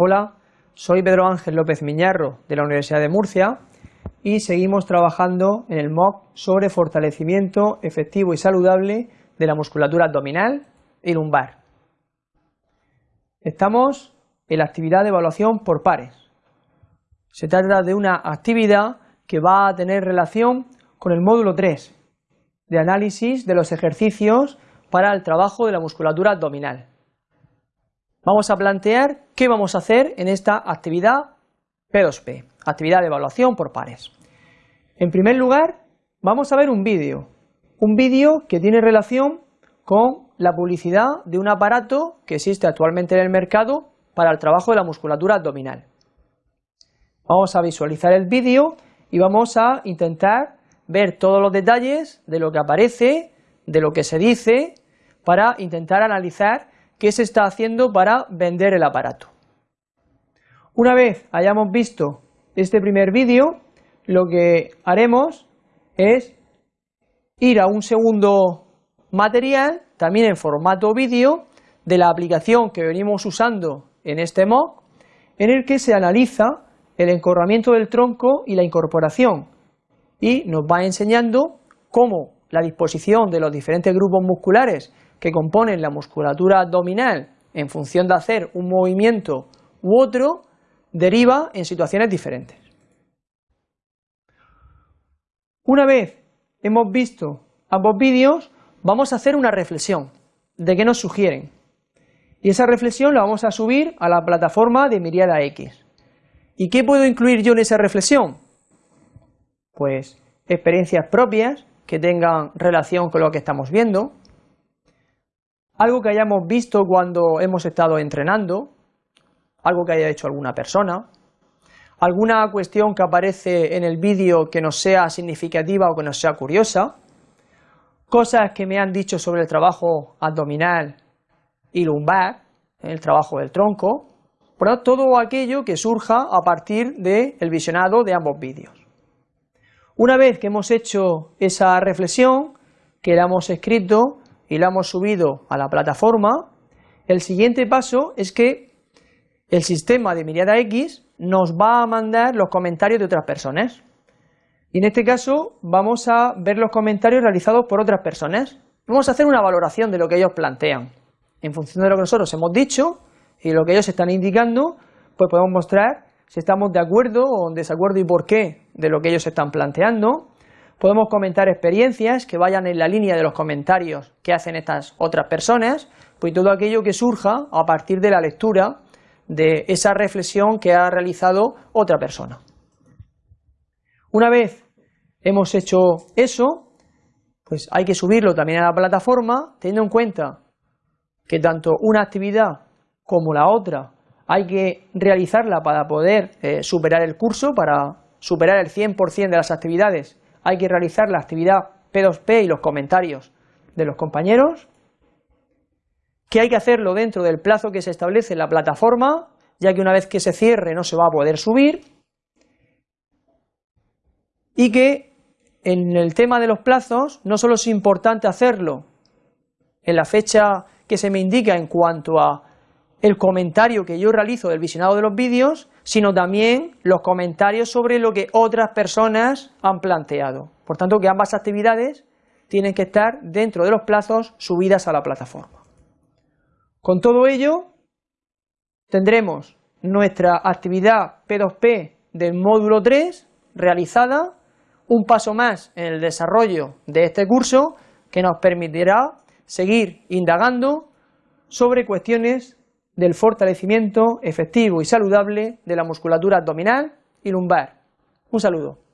Hola, soy Pedro Ángel López Miñarro de la Universidad de Murcia y seguimos trabajando en el MOOC sobre fortalecimiento efectivo y saludable de la musculatura abdominal y lumbar. Estamos en la actividad de evaluación por pares. Se trata de una actividad que va a tener relación con el módulo 3 de análisis de los ejercicios para el trabajo de la musculatura abdominal. Vamos a plantear qué vamos a hacer en esta actividad P2P, actividad de evaluación por pares. En primer lugar, vamos a ver un vídeo, un vídeo que tiene relación con la publicidad de un aparato que existe actualmente en el mercado para el trabajo de la musculatura abdominal. Vamos a visualizar el vídeo y vamos a intentar ver todos los detalles de lo que aparece, de lo que se dice, para intentar analizar qué se está haciendo para vender el aparato. Una vez hayamos visto este primer vídeo, lo que haremos es ir a un segundo material, también en formato vídeo, de la aplicación que venimos usando en este MOOC, en el que se analiza el encorvamiento del tronco y la incorporación, y nos va enseñando cómo la disposición de los diferentes grupos musculares que componen la musculatura abdominal en función de hacer un movimiento u otro, deriva en situaciones diferentes. Una vez hemos visto ambos vídeos, vamos a hacer una reflexión de qué nos sugieren. Y esa reflexión la vamos a subir a la plataforma de Miriada X. ¿Y qué puedo incluir yo en esa reflexión? Pues experiencias propias que tengan relación con lo que estamos viendo, algo que hayamos visto cuando hemos estado entrenando, algo que haya hecho alguna persona, alguna cuestión que aparece en el vídeo que nos sea significativa o que nos sea curiosa, cosas que me han dicho sobre el trabajo abdominal y lumbar, el trabajo del tronco, todo aquello que surja a partir del visionado de ambos vídeos. Una vez que hemos hecho esa reflexión, que la hemos escrito, y la hemos subido a la plataforma, el siguiente paso es que el sistema de Miriada X nos va a mandar los comentarios de otras personas. Y en este caso vamos a ver los comentarios realizados por otras personas. Vamos a hacer una valoración de lo que ellos plantean. En función de lo que nosotros hemos dicho y lo que ellos están indicando, pues podemos mostrar si estamos de acuerdo o en desacuerdo y por qué de lo que ellos están planteando. Podemos comentar experiencias que vayan en la línea de los comentarios que hacen estas otras personas, pues todo aquello que surja a partir de la lectura de esa reflexión que ha realizado otra persona. Una vez hemos hecho eso, pues hay que subirlo también a la plataforma, teniendo en cuenta que tanto una actividad como la otra hay que realizarla para poder eh, superar el curso, para superar el 100% de las actividades hay que realizar la actividad P2P y los comentarios de los compañeros, que hay que hacerlo dentro del plazo que se establece en la plataforma, ya que una vez que se cierre no se va a poder subir, y que en el tema de los plazos no solo es importante hacerlo en la fecha que se me indica en cuanto a el comentario que yo realizo del visionado de los vídeos, sino también los comentarios sobre lo que otras personas han planteado. Por tanto, que ambas actividades tienen que estar dentro de los plazos subidas a la plataforma. Con todo ello, tendremos nuestra actividad P2P del módulo 3 realizada, un paso más en el desarrollo de este curso que nos permitirá seguir indagando sobre cuestiones del fortalecimiento efectivo y saludable de la musculatura abdominal y lumbar. Un saludo.